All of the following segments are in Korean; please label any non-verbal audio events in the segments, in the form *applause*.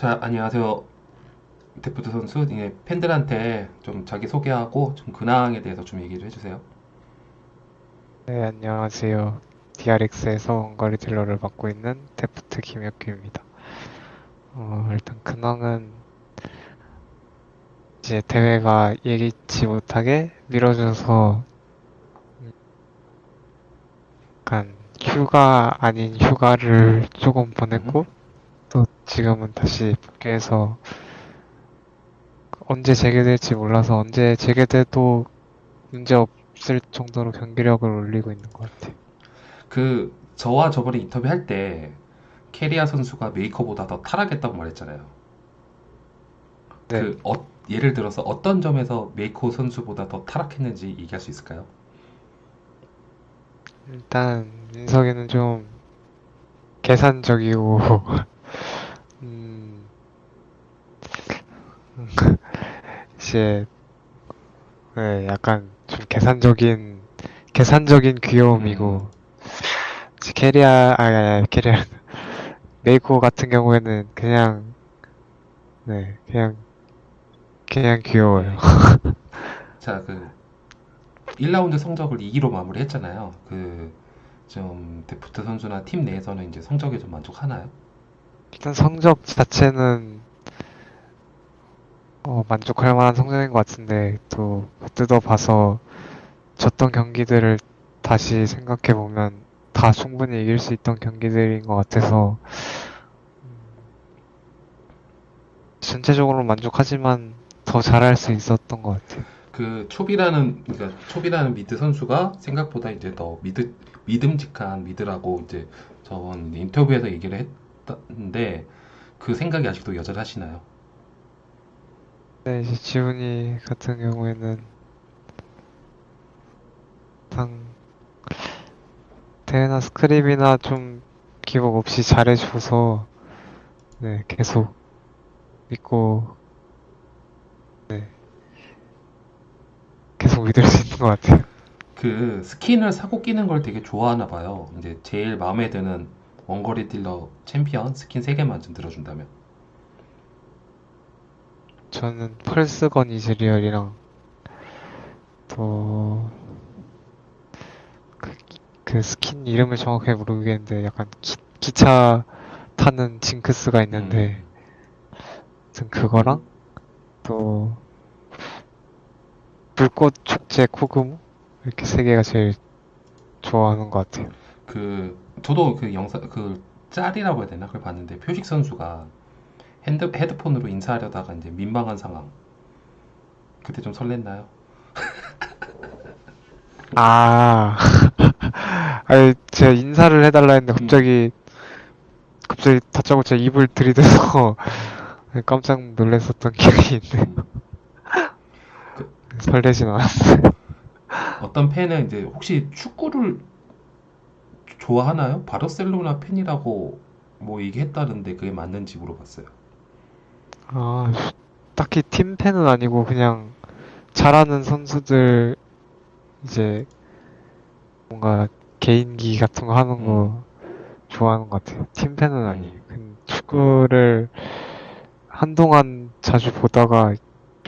자, 안녕하세요. 데프트 선수. 예, 팬들한테 좀 자기 소개하고 좀 근황에 대해서 좀 얘기 좀 해주세요. 네, 안녕하세요. DRX에서 원거리 딜러를 맡고 있는 데프트 김혁규입니다. 어, 일단 근황은 이제 대회가 예기치 못하게 미뤄져서 약간 휴가 아닌 휴가를 조금 보냈고 또 지금은 다시 복귀해서 언제 재개될지 몰라서 언제 재개돼도 문제 없을 정도로 경기력을 올리고 있는 것 같아요. 그, 저와 저번에 인터뷰 할 때, 케리아 선수가 메이코보다 더 타락했다고 말했잖아요. 네. 그, 어, 예를 들어서 어떤 점에서 메이코 선수보다 더 타락했는지 얘기할 수 있을까요? 일단 민석이는 좀 계산적이고 음 *laughs* 이제 네, 약간 좀 계산적인 계산적인 귀여움이고 이제 케리아 아니 케리아 *laughs* 메이코 같은 경우에는 그냥 네 그냥 그냥 귀여워요. *laughs* 자, 그, 1라운드 성적을 2기로 마무리했잖아요. 그, 좀, 데프트 선수나 팀 내에서는 이제 성적에 좀 만족하나요? 일단 성적 자체는 어, 만족할 만한 성적인 것 같은데 또 뜯어봐서 졌던 경기들을 다시 생각해 보면 다 충분히 이길 수 있던 경기들인 것 같아서 음, 전체적으로 만족하지만 더 잘할 수 있었던 것 같아요. 그 초비라는 그러니까 초비라는 mid 선수가 생각보다 이제 더 mid 믿음직한 mid라고 이제 저번 인터뷰에서 얘기를 했는데 그 생각이 아직도 여전하시나요? 네, 이제 지훈이 같은 경우에는 상 대회나 scrim이나 좀 기복 없이 잘해줘서 네, 계속 믿고 네, 계속 믿을 수 있는 것 같아요. 그 스킨을 사고 끼는 걸 되게 좋아하나 봐요. 이제 제일 마음에 드는 원거리 딜러 챔피언 스킨 3개만 좀 들어준다면. 저는 펄스건 이즈리얼이랑 또 그, 그 스킨 이름을 정확하게 모르겠는데 약간 기, 기차 타는 징크스가 있는데 아무튼 그거랑 또 불꽃 축제 코그모 이렇게 세 개가 제일 좋아하는 것 같아요. 그 저도 그 영상 그 짤이라고 해야 되나 그걸 봤는데 표식 선수가 핸드 헤드폰으로 인사하려다가 이제 민망한 상황. 그때 좀 설렜나요? 아, *laughs* 아니 제가 인사를 해달라 했는데 갑자기 갑자기 다짜고짜 입을 들이대서 *laughs* 깜짝 놀랐었던 기억이 있네. 그- *laughs* 설레진 않았어요. 어떤 팬은 이제 혹시 축구를 좋아하나요? 바르셀로나 팬이라고 뭐 얘기했다는데 그게 맞는지 물어봤어요. 아, 딱히 팀 팬은 아니고 그냥 잘하는 선수들 이제 뭔가 개인기 같은 거 하는 거 좋아하는 것 같아요. 팀 팬은 아니에요. 근 축구를 한동안 자주 보다가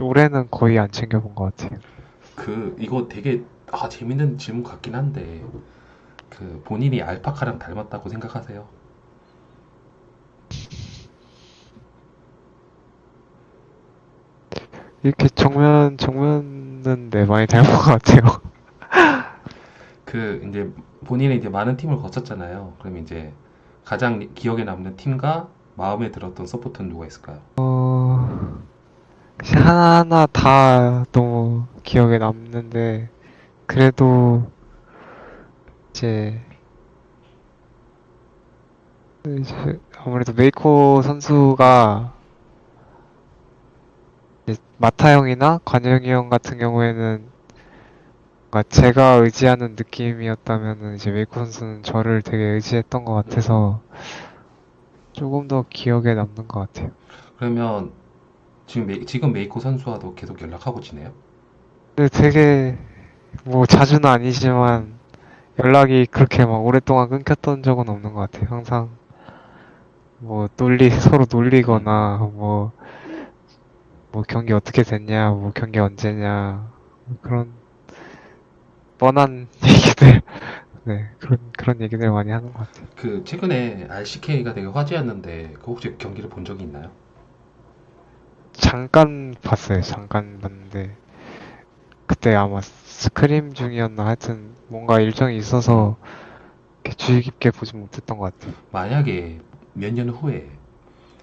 올해는 거의 안 챙겨본 것 같아요. 그 이거 되게 아, 재밌는 질문 같긴 한데 그 본인이 알파카랑 닮았다고 생각하세요? 이렇게 정면, 정면은 네, 많이 닮은 것 같아요. *laughs* 그 이제 본인이 이제 많은 팀을 거쳤잖아요. 그럼 이제 가장 기억에 남는 팀과 마음에 들었던 서포터는 누가 있을까요? 어, 하나하나 다 너무 기억에 남는데, 그래도 이제, 이제 아무래도 메이코 선수가 마타 형이나 관형이 형 같은 경우에는 뭔가 제가 의지하는 느낌이었다면은 이제 메이코 선수는 저를 되게 의지했던 것 같아서 조금 더 기억에 남는 것 같아요. 그러면 지금 메, 지금 메이코 선수와도 계속 연락하고 지내요? 근데 되게 뭐 자주는 아니지만 연락이 그렇게 막 오랫동안 끊겼던 적은 없는 것 같아요. 항상 뭐 놀리 서로 놀리거나 뭐 뭐 경기 어떻게 됐냐, 뭐 경기 언제냐 뭐 그런 뻔한 *laughs* 얘기들 네 그런 그런 얘기들 많이 하는 것 같아요. 그 최근에 RCK가 되게 화제였는데 그 혹시 경기를 본 적이 있나요? 잠깐 봤어요. 잠깐 봤는데 그때 아마 스크림 중이었나 하여튼 뭔가 일정이 있어서 주의 깊게 보지 못했던 것 같아요. 만약에 몇 년 후에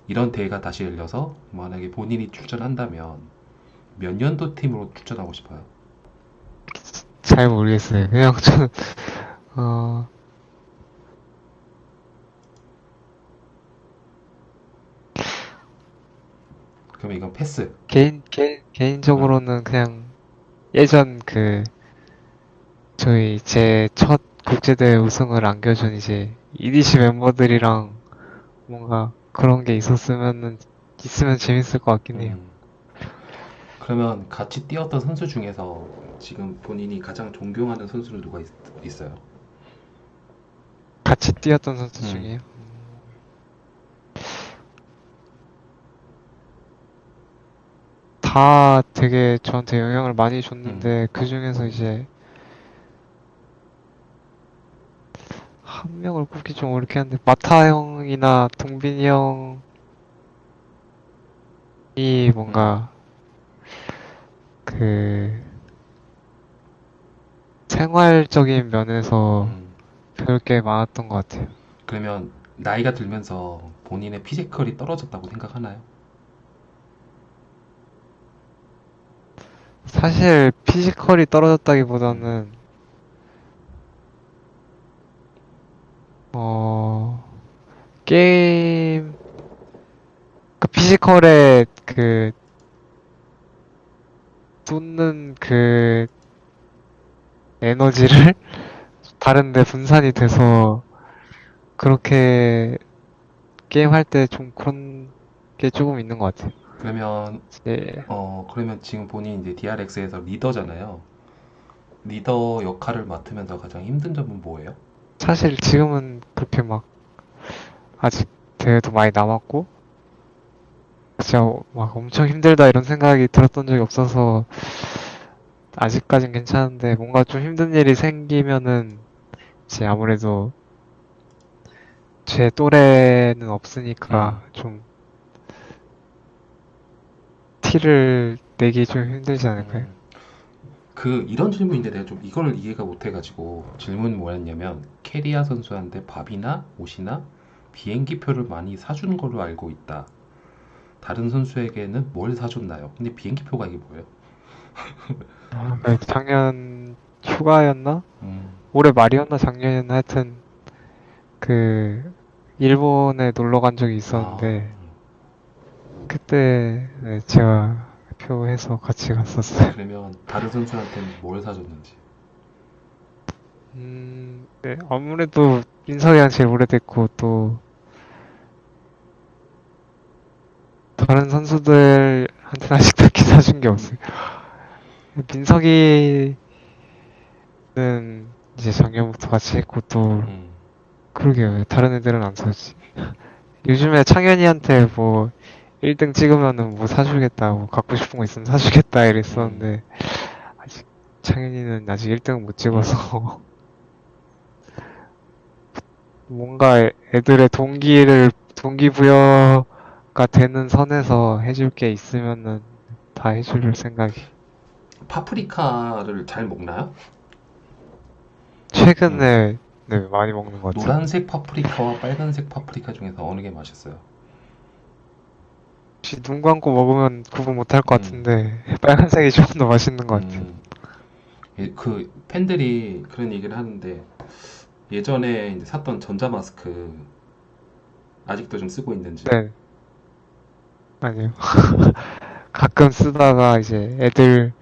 이런 대회가 다시 열려서 만약에 본인이 출전한다면 몇 년도 팀으로 출전하고 싶어요? 잘 모르겠어요. 그냥 저는 어 그러면 이건 패스. 개인 개인 개인적으로는 그냥 예전 그 저희 제 첫 국제대회 우승을 안겨준 이제 EDC 멤버들이랑 뭔가 그런 게 있었으면은 있으면 재밌을 것 같긴 해요. 음. 그러면 같이 뛰었던 선수 중에서 지금 본인이 가장 존경하는 선수는 누가 있, 있어요? 같이 뛰었던 선수 음. 중에요. 다 되게 저한테 영향을 많이 줬는데 그 중에서 이제 한 명을 꼽기 좀 어렵긴 한데 마타 형이나 동빈이 형이 뭔가 그 생활적인 면에서 음. 배울 게 많았던 것 같아요. 그러면 나이가 들면서 본인의 physical이 떨어졌다고 생각하나요? 사실 physical이 떨어졌다기보다는 어 게임 그 physical에 그 쏟는 그 에너지를 *laughs* 다른데 분산이 돼서 그렇게 게임할 때 좀 그런 게 조금 있는 것 같아요. 그러면 예. 어 그러면 지금 본인 이제 DRX에서 리더잖아요. 리더 역할을 맡으면서 가장 힘든 점은 뭐예요? 사실 지금은 그렇게 막 아직 대회도 많이 남았고 진짜 막 엄청 힘들다 이런 생각이 들었던 적이 없어서 아직까진 괜찮은데 뭔가 좀 힘든 일이 생기면은 이제 아무래도 제 또래는 없으니까 좀 티를 내기 좀 힘들지 않을까요? 음. 그 이런 질문인데 내가 좀 이걸 이해가 못 해가지고 질문이 뭐였냐면 캐리아 선수한테 밥이나 옷이나 비행기표를 많이 사준 걸로 알고 있다. 다른 선수에게는 뭘 사줬나요? 근데 비행기표가 이게 뭐예요? 아, 그 작년 휴가였나? 음, 올해 말이었나 작년이었나 하여튼 그 일본에 놀러 간 적이 있었는데 그때 네, 제가 표해서 같이 갔었어요. 아, 그러면 다른 선수한테는 뭘 사줬는지. 음, 네, 아무래도 민석이랑 제일 오래됐고 또 다른 선수들한테는 아직 딱히 사준 게 없어요. 민석이는 이제 작년부터 같이 했고 또 음, 그러게요. 왜 다른 애들은 안 사지? *laughs* 요즘에 창현이한테 뭐 1등 찍으면은 뭐 사주겠다, 뭐 갖고 싶은 거 있으면 사주겠다 이랬었는데 아직 창현이는 아직 1등을 못 찍어서 *laughs* 뭔가 애- 애들의 동기를 동기부여가 되는 선에서 해줄 게 있으면은 다 해줄 생각이. 파프리카를 잘 먹나요? 최근에 네, 많이 먹는 것 같아요. 노란색 파프리카와 빨간색 파프리카 중에서 어느 게 맛있어요? 혹시 눈 감고 먹으면 구분 못할 것 음. 같은데 *laughs* 빨간색이 조금 더 맛있는 것 같아요. 음, 예, 그 팬들이 그런 얘기를 하는데 예전에 이제 샀던 전자 마스크 아직도 좀 쓰고 있는지. 네. 아니요. *laughs* 가끔 쓰다가 이제 애들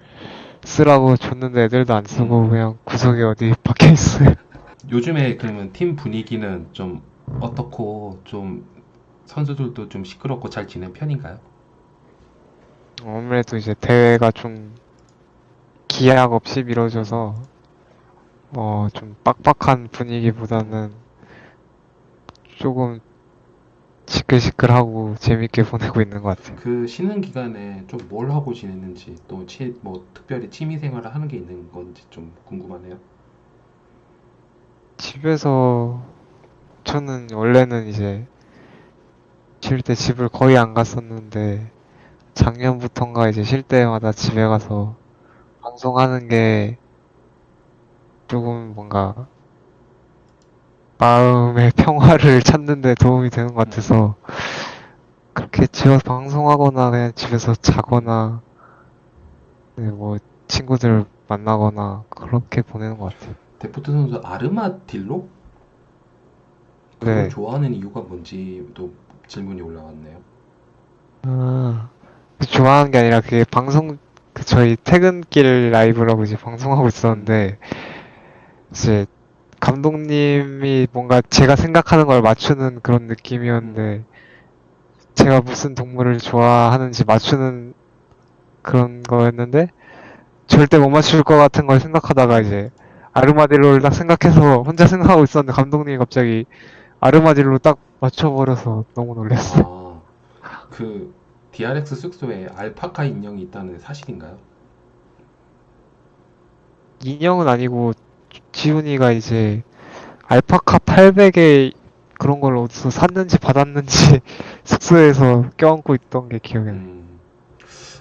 쓰라고 줬는데 애들도 안 쓰고 음. 그냥 구석에 어디 박혀 있어요. *laughs* 요즘에 그러면 팀 분위기는 좀 어떻고 좀 선수들도 좀 시끄럽고 잘 지낸 편인가요? 아무래도 이제 대회가 좀 기약 없이 미뤄져서 어, 좀 빡빡한 분위기보다는 조금 직- 시끌시끌하고 재밌게 보내고 있는 것 같아요. 그 쉬는 기간에 좀 뭘 하고 지냈는지 또 뭐 특별히 취미 생활을 하는 게 있는 건지 좀 궁금하네요. 집에서 저는 원래는 이제 쉴 때 집을 거의 안 갔었는데 작년부턴가 이제 쉴 때마다 집에 가서 방송하는 게 조금 뭔가 마음의 *laughs* 평화를 찾는 데 도움이 되는 것 같아서 그렇게 집에서 방송하거나 그냥 집에서 자거나 네, 뭐 친구들 만나거나 그렇게 보내는 것 같아요. 데포트 선수 아르마딜로? 네. 좋아하는 이유가 뭔지도 질문이 올라왔네요. 아, 그 좋아하는 게 아니라 그게 방송, 그 저희 퇴근길 라이브라고 이제 방송하고 있었는데, 이제 감독님이 뭔가 제가 생각하는 걸 맞추는 그런 느낌이었는데, 제가 무슨 동물을 좋아하는지 맞추는 그런 거였는데, 절대 못 맞출 것 같은 걸 생각하다가 이제, 아르마딜로를 딱 생각해서 혼자 *laughs* 생각하고 있었는데, 감독님이 갑자기 아르마딜로 딱 맞춰버려서 너무 놀랐어요. 아, 그 DRX 숙소에 알파카 인형이 있다는 사실인가요? 인형은 아니고 지훈이가 이제 알파카 800에 그런 걸 어디서 샀는지 받았는지 *laughs* 숙소에서 껴안고 있던 게 기억이 나요. 음,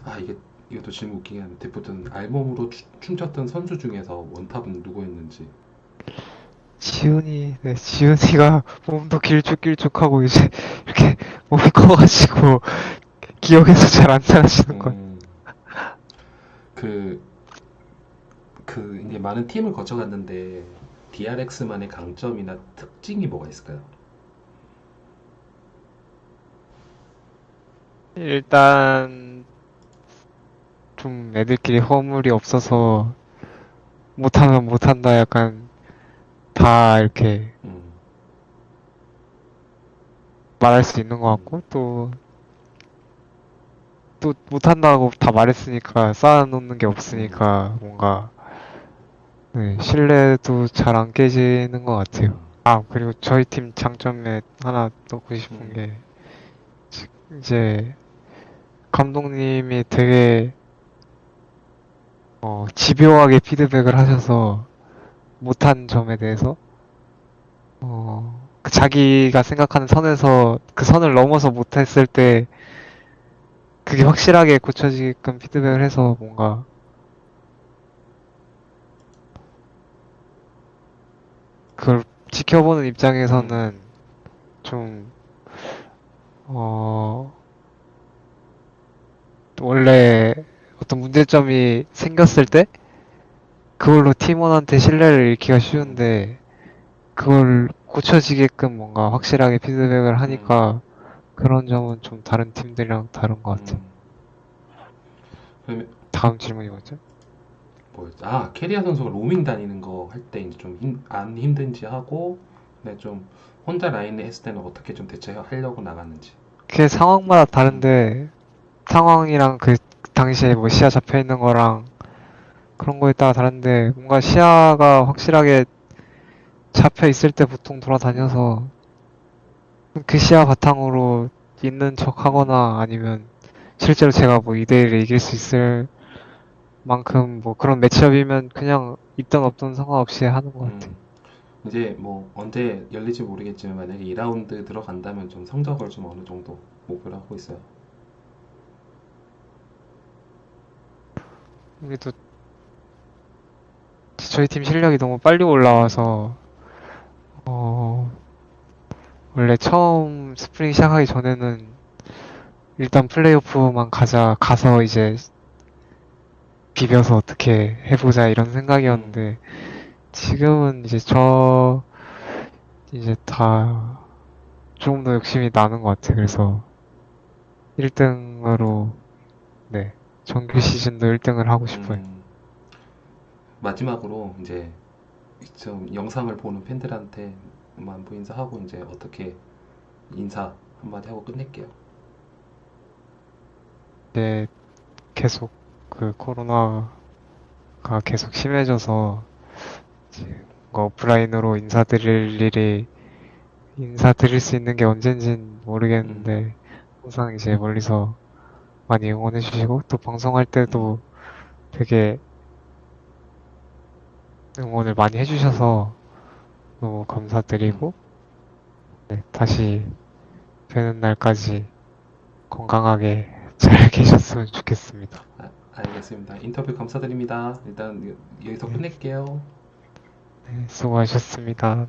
아 이게 이것도 질문 웃기긴 한데 데포트는 알몸으로 추- 춤췄던 선수 중에서 원탑은 누구였는지. 지훈이, 네, 지훈이가 *laughs* 몸도 길쭉길쭉하고 이제 이렇게 몸이 커가지고 *laughs* 기억에서 잘 안 사라지는 것 같아요. 음, 그, 그, 이제 많은 팀을 거쳐갔는데, DRX만의 강점이나 특징이 뭐가 있을까요? 일단 좀 애들끼리 허물이 없어서 못하면 못한다 약간 다 이렇게 음, 말할 수 있는 것 같고 또 또 못한다고 다 말했으니까 쌓아놓는 게 없으니까 뭔가 네, 신뢰도 잘 안 깨지는 것 같아요. 아 그리고 저희 팀 장점에 하나 넣고 싶은 음. 게 지- 이제 감독님이 되게 어, 집요하게 피드백을 하셔서 못한 점에 대해서 어, 그 자기가 생각하는 선에서 그 선을 넘어서 못했을 때 그게 확실하게 고쳐지게끔 피드백을 해서 뭔가 그걸 지켜보는 입장에서는 좀 어, 원래 어떤 문제점이 생겼을 때 그걸로 팀원한테 신뢰를 잃기가 쉬운데 그걸 고쳐지게끔 뭔가 확실하게 피드백을 하니까 그런 점은 좀 다른 팀들이랑 다른 것 같아요. 음. 그러면, 다음 질문이 뭐죠? 뭐였지? 아, 케리아 선수가 로밍 다니는 거 할 때 이제 좀 안 힘든지 하고, 근데 좀 혼자 라인을 했을 때는 어떻게 좀 대처하려고 나갔는지. 그게 상황마다 다른데 상황이랑 그 당시에 뭐 시야 잡혀 있는 거랑 그런 거에 따라 다른데 뭔가 시야가 확실하게 잡혀 있을 때 보통 돌아다녀서 그 시야 바탕으로 있는 척 하거나 아니면 실제로 제가 뭐 2대1에 이길 수 있을 만큼 뭐 그런 매치업이면 그냥 있든 없든 상관없이 하는 것 같아요. 음. 이제 뭐 언제 열릴지 모르겠지만 만약에 2라운드 들어간다면 좀 성적을 좀 어느 정도 목표로 하고 있어요. 우리도 저희 팀 실력이 너무 빨리 올라와서 어 원래 처음 스프링 시작하기 전에는 일단 플레이오프만 가자 가서 이제 비벼서 어떻게 해보자 이런 생각이었는데 지금은 이제 저 이제 다 조금 더 욕심이 나는 것 같아요. 그래서 1등으로 네 정규 시즌도 1등을 하고 싶어요. 음, 마지막으로 이제 좀 영상을 보는 팬들한테 안부 인사하고 이제 어떻게 인사 한마디 하고 끝낼게요. 이제 계속 그 코로나가 계속 심해져서 뭔가 오프라인으로 인사드릴 일이 인사드릴 수 있는 게 언젠진 모르겠는데 항상 이제 멀리서 많이 응원해 주시고 또 방송할 때도 되게 응원을 많이 해주셔서 너무 감사드리고 네, 다시 뵈는 날까지 건강하게 잘 *laughs* 계셨으면 좋겠습니다. 아, 알겠습니다. 인터뷰 감사드립니다. 일단 여기서 끝낼게요. 네, 수고하셨습니다.